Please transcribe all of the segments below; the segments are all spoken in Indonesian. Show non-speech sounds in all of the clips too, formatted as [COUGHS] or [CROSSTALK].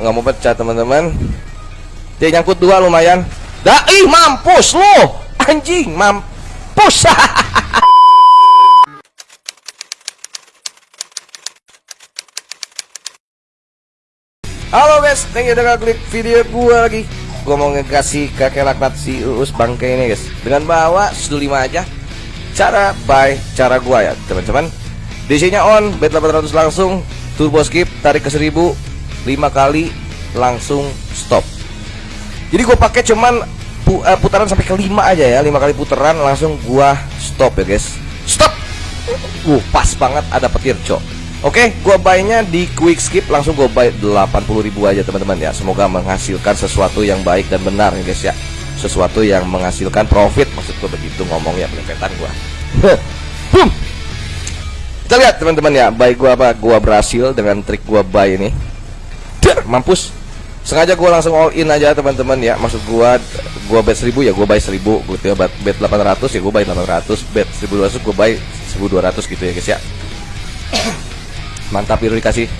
nggak mau pecah teman-teman. Dia nyangkut dua lumayan. Dah ih mampus lu. Anjing mampus. [LAUGHS] Halo guys, thank you udah klik video gua lagi. Gua mau ngasih kakek laknat si Uus bangke ini guys. Dengan bawa sudu 5 aja. Cara buy, cara gua ya teman-teman. DC-nya on, bet 800 langsung. Turbo skip, tarik ke 1000 5 kali, langsung stop Jadi gua pakai cuman uh, putaran sampai ke 5 aja ya 5 kali putaran langsung gua stop ya guys Stop! Uh, pas banget ada petir cok Oke, gua buy-nya di quick skip langsung gua buy 80.000 aja teman-teman ya. Semoga menghasilkan sesuatu yang baik dan benar ya guys ya. Sesuatu yang menghasilkan profit maksud gua begitu ngomongnya pelepetan gua. Boom. Kita lihat teman-teman ya, buy gua apa? Gua berhasil dengan trik gua buy ini. Mampus. Sengaja gua langsung all in aja teman-teman ya. Maksud gua gua bet 1000 ya gua buy 1000, gua ya bet 800 ya gua buy 800, bet 1200 gua buy 1200 gitu ya guys ya. [COUGHS] Mantap biru dikasih.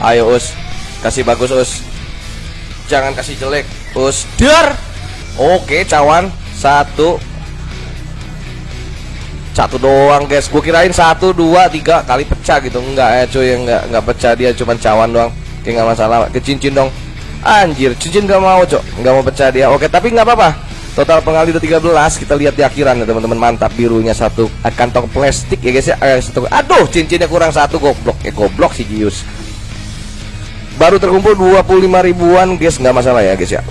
Ayo us. Kasih bagus us. Jangan kasih jelek Us. Dar! Oke cawan. Satu. Satu doang guys. Gue kirain satu dua tiga kali pecah gitu. Enggak ya cuy Enggak, enggak pecah. Dia Cuman cawan doang Oke nggak masalah Ke cincin dong. Anjir Cincin gak mau cok. Gak mau pecah dia. Oke tapi nggak apa-apa. Total pengali udah 13 Kita lihat di akhiran ya teman-teman. Mantap birunya satu eh, kantong plastik ya guys ya. Eh, satu. Aduh cincinnya kurang satu goblok. Eh goblok si Gius. Baru terkumpul 25 ribuan guys. Nggak masalah ya guys ya.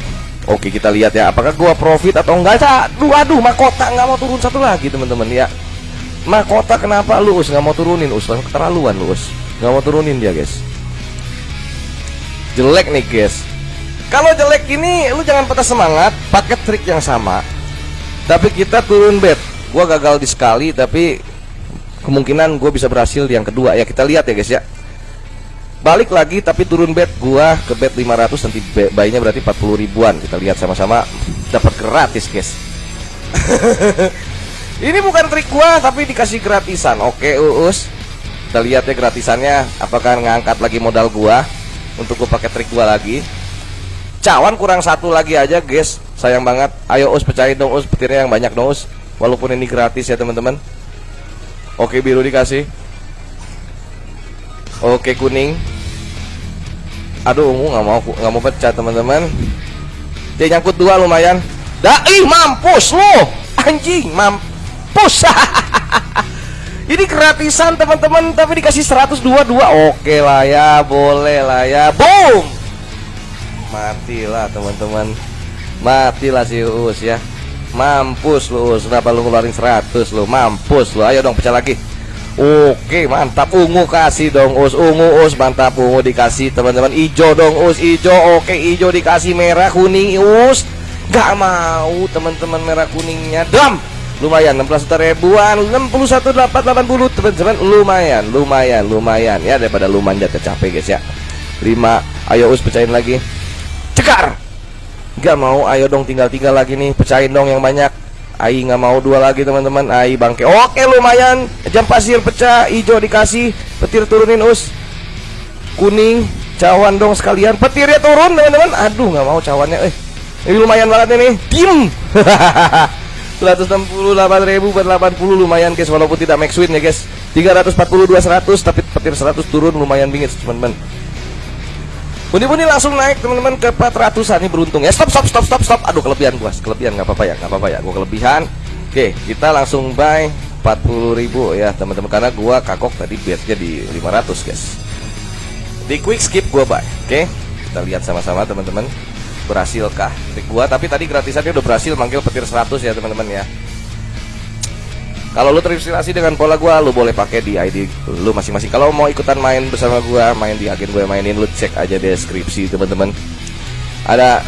Oke kita lihat ya. Apakah gua profit atau enggak Aduh aduh mahkota nggak mau turun satu lagi teman-teman ya. Mahkota kenapa lu us? Nggak mau turunin us. Keterlaluan lu us. Nggak mau turunin dia guys Jelek nih guys kalau jelek ini lu jangan patah semangat, pakai trik yang sama. Tapi kita turun bet. Gua gagal di sekali tapi kemungkinan gue bisa berhasil yang kedua ya. Kita lihat ya guys ya. Balik lagi tapi turun bet gua ke bet 500 nanti bayinya berarti 40 ribuan. Kita lihat sama-sama dapat gratis guys. [LAUGHS] ini bukan trik gua tapi dikasih gratisan. Oke, Uus. Kita lihat ya gratisannya apakah ngangkat lagi modal gua untuk gua pakai trik gua lagi. Cawan kurang satu lagi aja guys. Sayang banget. Ayo us pecahin dong us. Petirnya yang banyak dong us. Walaupun ini gratis ya teman-teman. Oke biru dikasih. Oke kuning. Aduh ungu nggak mau nggak mau pecah teman-teman. Dia nyangkut dua lumayan. Dah ih mampus lu. Anjing mampus [LAUGHS] ini gratisan teman-teman. Tapi dikasih 122 oke lah ya boleh lah ya. Boom! Matilah teman-teman. Matilah si Uus ya. Mampus lu Uus. Kenapa lu ngeluarin 100 lu? Mampus lu. Ayo dong pecah lagi. Oke mantap. Ungu kasih dong us ungu us mantap. Ungu dikasih teman-teman. Hijau dong us hijau oke hijau dikasih merah kuning us gak mau teman-teman merah kuningnya. Dam lumayan 16 juta ribuan 61 880 teman-teman. Lumayan lumayan lumayan. Ya daripada lu manjat capek guys ya. 5 ayo us pecahin lagi. Cekar! Gak mau ayo dong tinggal-tinggal lagi nih. Pecahin dong yang banyak. Ai nggak mau dua lagi teman-teman. Ai bangke. Oke lumayan. Jam pasir pecah Hijau dikasih. Petir turunin us. Kuning Cawan dong sekalian. Petirnya turun teman-teman. Aduh nggak mau cawannya Eh. Ini lumayan banget ini. Diem [LAUGHS] 168 ribu buat 80 lumayan guys Walaupun tidak max win ya guys 342 100 Tapi petir 100 turun lumayan bingit teman-teman Buni-buni langsung naik teman-teman ke 400an ini beruntung ya. Stop stop stop stop stop. Aduh kelebihan gua, kelebihan nggak apa-apa ya, nggak apa-apa ya. Gua kelebihan. Oke, kita langsung buy 40.000 ya teman-teman karena gua kagok tadi bednya di 500 guys. Di quick skip gua buy. Oke, kita lihat sama-sama teman-teman. Berhasilkah trik gua? Tapi tadi gratisannya udah berhasil manggil petir 100 ya teman-teman ya. Kalau lu terinspirasi dengan pola gua, lu boleh pakai di ID lu masing-masing. Kalau mau ikutan main bersama gua, main di agen gue mainin, lu cek aja deskripsi teman-teman. Ada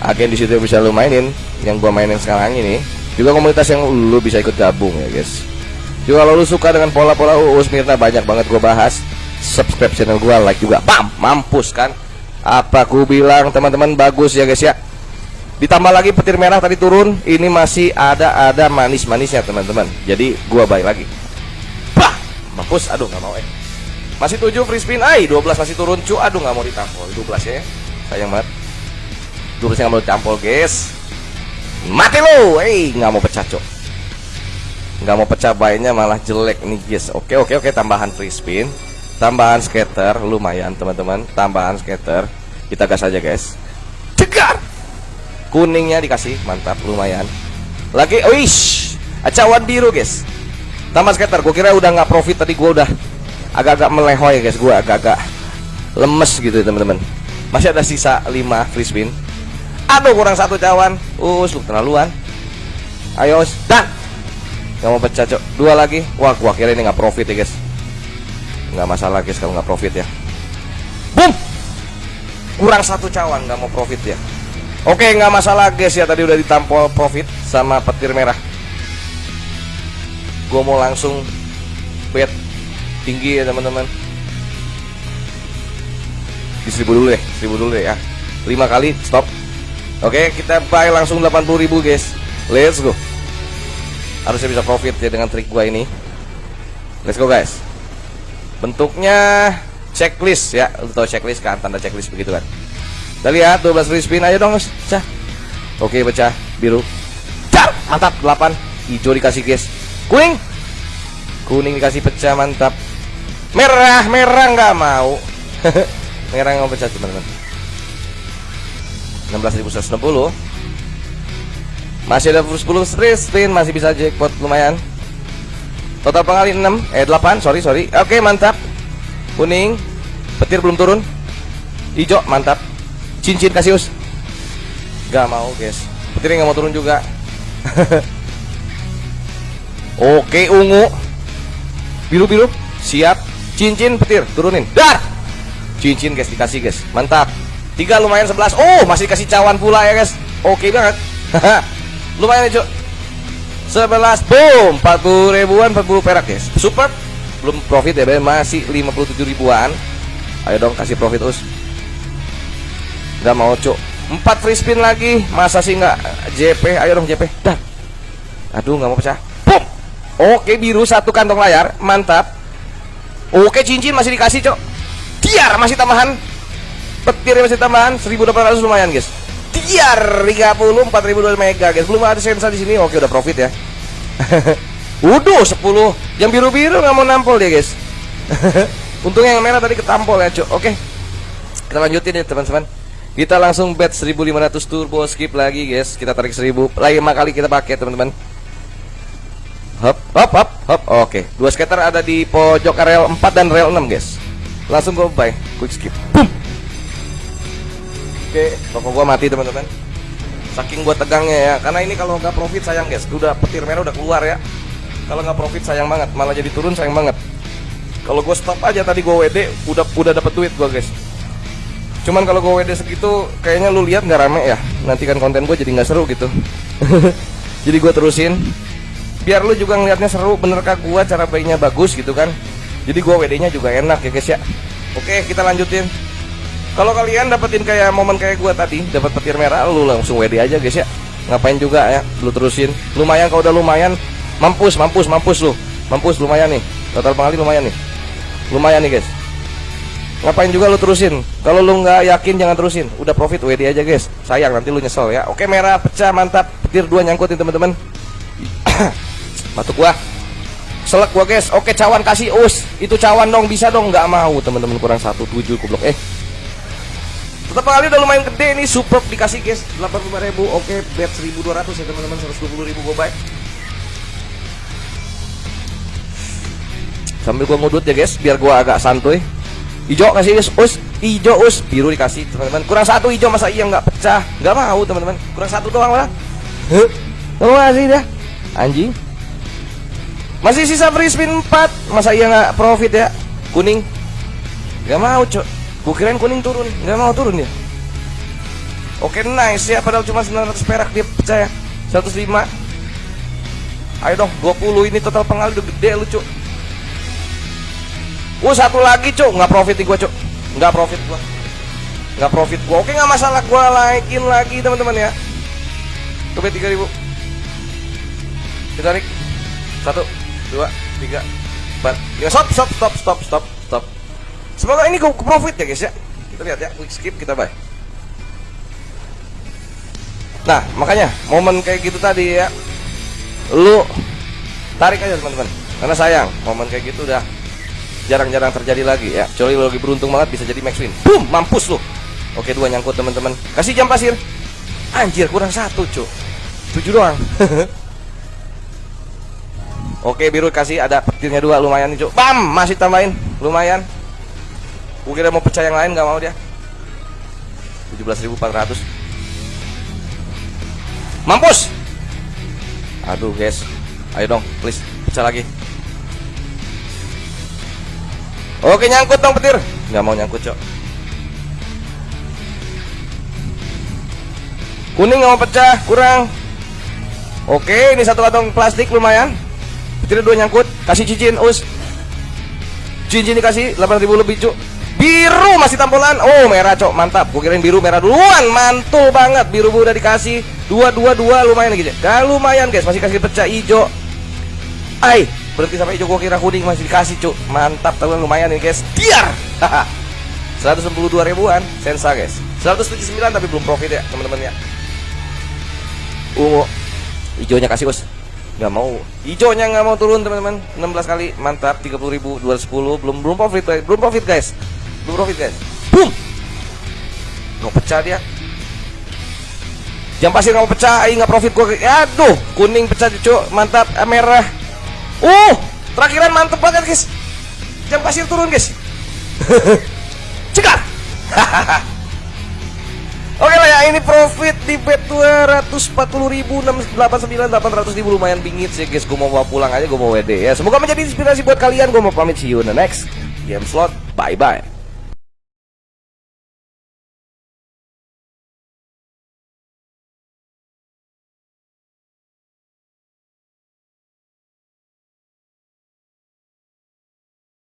agen di situ yang bisa lu mainin, yang gua mainin sekarang ini. Juga komunitas yang lu bisa ikut gabung ya, guys. Juga kalau lu suka dengan pola-pola UUS Mirna banyak banget gua bahas. Subscribe channel gua, like juga. Bam, mampus kan? Apa ku bilang teman-teman bagus ya, guys ya. Ditambah lagi petir merah tadi turun, ini masih ada ada manis-manisnya teman-teman. Jadi gua baik lagi. Bah, mampus. Aduh nggak mau eh. Masih 7 free spin. Ay, 12 masih turun cu. Aduh nggak mau ditampol. 12 ya. Sayang banget. 12 nggak mau ditampol, guys. Mati lo. Eh, nggak mau pecah, cok. Nggak mau pecah bayinya malah jelek nih, guys. Oke, oke, oke. Tambahan free spin. Tambahan skater lumayan, teman-teman. Tambahan skater. Kita gas aja, guys. Cegar. Kuningnya dikasih, mantap, lumayan. Lagi, wish. Acawan biru, guys. Tambah skater. Gue kira udah nggak profit tadi gue udah agak-agak melehoy guys gue agak-agak lemes gitu teman-teman masih ada sisa 5 free spin aduh kurang satu cawan us lu terlaluan ayo dan nggak mau pecah cok dua lagi wah gua kira ini nggak profit ya guys nggak masalah guys kalau nggak profit ya. Boom! Kurang satu cawan nggak mau profit ya. Oke nggak masalah guys ya. Tadi udah ditampol profit sama petir merah. Gua mau langsung bet tinggi ya teman-teman. Di seribu dulu deh seribu dulu deh ya. Lima kali stop. Oke kita buy langsung 80.000 guys. Let's go. Harusnya bisa profit ya dengan trik gua ini. Let's go guys bentuknya checklist ya. Untuk checklist kan tanda checklist begitu kan? Kita lihat 12 free spin ayo dong pecah oke pecah. Biru. Car! mantap. 8 hijau dikasih guys kuning. Kuning dikasih pecah mantap. Merah. Merah nggak mau. [LAUGHS] Merah nggak pecah teman-teman. 16.160 masih ada 10 straight spin masih bisa jackpot lumayan total pengali 6 eh 8 sorry sorry. Oke mantap. Kuning petir belum turun. Hijau mantap. Cincin kasih us nggak mau guys. Petir nggak mau turun juga. [LAUGHS] Oke ungu. Biru biru. Siap. Cincin petir turunin. Dar! Cincin guys dikasih guys. Mantap. Tiga lumayan 11 oh masih kasih cawan pula ya guys. Oke banget. [LAUGHS] Lumayan ya cok 11 boom 40 ribuan 40 perak guys. Super. Belum profit ya masih 57 ribuan. Ayo dong kasih profit us. Nggak mau cok 4 free spin lagi. Masa sih nggak? JP ayo dong JP dar aduh nggak mau pecah. Boom. Oke biru. Satu kantong layar. Mantap. Oke cincin masih dikasih cok Tiar masih tambahan. Petir masih tambahan. 1800 lumayan guys Tiar 30 4000 mega guys. Belum ada sensa di sini. Oke udah profit ya. [LAUGHS] Waduh 10 Yang biru-biru nggak mau nampol dia guys. [LAUGHS] Untungnya yang merah tadi ketampol ya cok Oke. Kita lanjutin ya teman-teman. Kita langsung bet 1500 turbo skip lagi guys. Kita tarik 1000 Lagi 5 kali kita pakai teman-teman. Hop, hop, hop, hop. Oke, dua skater ada di pojok rel 4 dan rel 6, guys. Langsung gue buy, quick skip. Boom. Oke, toko gua mati, teman-teman. Saking gua tegangnya ya, karena ini kalau nggak profit sayang, guys. Udah petir merah udah keluar ya. Kalau nggak profit sayang banget, malah jadi turun sayang banget. Kalau gue stop aja tadi gue WD, udah udah dapet duit gua, guys. Cuman kalau gue WD segitu, kayaknya lu lihat nggak rame ya. Nanti kan konten gue jadi nggak seru gitu. [LAUGHS] jadi gue terusin biar lu juga ngeliatnya seru benerkah gua cara bayinya bagus gitu kan jadi gua WD nya juga enak ya guys ya oke kita lanjutin kalau kalian dapetin kayak momen kayak gua tadi dapat petir merah lu langsung WD aja guys ya. Ngapain juga ya lu terusin. Lumayan kalau udah lumayan mampus mampus mampus lu. Mampus lumayan nih. Total pengali lumayan nih. Lumayan nih guys. Ngapain juga lu terusin? Kalau lu nggak yakin jangan terusin. Udah profit WD aja guys. Sayang nanti lu nyesel ya. Oke merah pecah mantap. Petir dua nyangkutin teman-teman. [COUGHS] Batuk gua. Selek gua guys. Oke cawan kasih us. Itu cawan dong bisa dong. Nggak mau teman-teman. Kurang satu tujuh goblok. Eh tetap kali udah lumayan gede nih super dikasih guys 85 ribu. Oke bet 1200 ya teman-teman 120 ribu gua baik sambil gua ngudut ya guys biar gua agak santuy. Hijau kasih guys us hijau us. Biru dikasih teman-teman. Kurang satu hijau masa iya nggak pecah? Nggak mau teman-teman. Kurang satu doang lah Terima kasih dah. Anjing. Masih sisa free spin 4 Masa iya nggak profit ya? Kuning. Gak mau cok Gue kirain kuning turun. Gak mau turun ya Oke nice ya Padahal cuma 900 perak dia pecah ya 105 Ayo dong 20 ini total pengal udah gede lu cok Oh satu lagi cok Nggak profit nih gue cok Nggak profit gue Nggak profit gue Oke nggak masalah. Gue naikin lagi teman-teman ya. Coba 3000 Kita tarik Satu dua tiga empat. Lima stop stop stop stop stop Semoga ini ke profit ya guys ya. Kita lihat ya, quick skip kita buy. Nah, makanya momen kayak gitu tadi ya. Lu tarik aja teman-teman. Karena sayang, momen kayak gitu udah jarang-jarang terjadi lagi ya. Lu lagi beruntung banget bisa jadi max win. Boom, mampus lu. Oke, dua nyangkut teman-teman. Kasih jam pasir. Anjir, kurang satu, cuk. Tujuh doang. [LAUGHS] Oke, biru kasih ada petirnya dua lumayan nih, cuk. Bam, masih tambahin. Lumayan. Gue kira mau pecah yang lain nggak mau dia. 17.400. Mampus. Aduh, guys. Ayo dong, please pecah lagi. Oke, nyangkut dong petir. Nggak mau nyangkut, cok. Kuning nggak mau pecah, kurang. Oke, ini satu kantong plastik lumayan. Petirnya dua nyangkut, kasih cincin, us. Cincin dikasih 8000 lebih, cuk. Biru masih tampolan. Oh, merah, cok. Mantap. Gue kirain biru merah duluan. Mantul banget. Biru udah dikasih. Dua, dua, dua lumayan lagi, Gak lumayan, guys. Masih kasih pecah hijau. Ai, berhenti sampai hijau gue kira kuning masih dikasih, cuk. Mantap, tapi lumayan nih, guys. Diar. 192 [LAUGHS] ribuan sensa guys 179 tapi belum profit ya teman-teman ya ungu hijaunya kasih us nggak mau hijaunya nggak mau turun teman-teman 16 kali mantap 30.210 belum belum profit belum profit guys belum profit guys boom! Nggak pecah dia. Jam pasir nggak mau pecah nggak profit gua. Aduh kuning pecah cucu mantap eh, merah. Uh terakhiran mantep banget guys. Jam pasir turun guys. [LAUGHS] Cekar. [LAUGHS] Oke lah ya ini profit di bet 240 ribu 689 800 ribu. Lumayan bingit sih guys. Gue mau bawa pulang aja gue mau WD ya. Semoga menjadi inspirasi buat kalian. Gue mau pamit see you in the next game slot. Bye bye